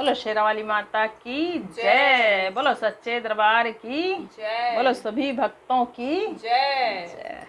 बोलो शेरावाली माता की जय। बोलो सच्चे दरबार की जय। बोलो सभी भक्तों की जय। जय।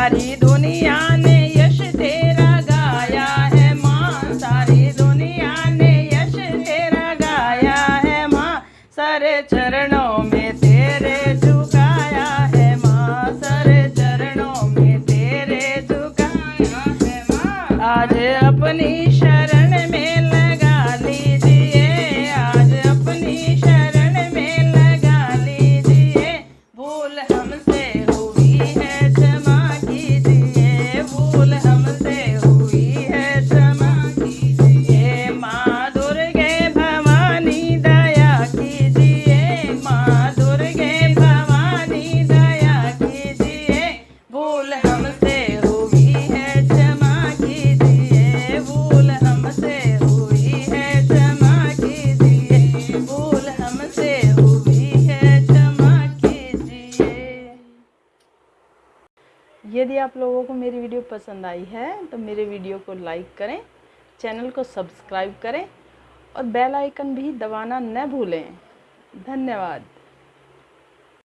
सारी दुनिया ने यश तेरा गाया है माँ। सारी दुनिया ने यश तेरा गाया है माँ। सारे चरणों में तेरे झुकाया है माँ। सारे चरणों में तेरे झुकाया है माँ। आज अपनी यदि आप लोगों को मेरी वीडियो पसंद आई है तो मेरे वीडियो को लाइक करें, चैनल को सब्सक्राइब करें और बेल आइकन भी दबाना न भूलें। धन्यवाद।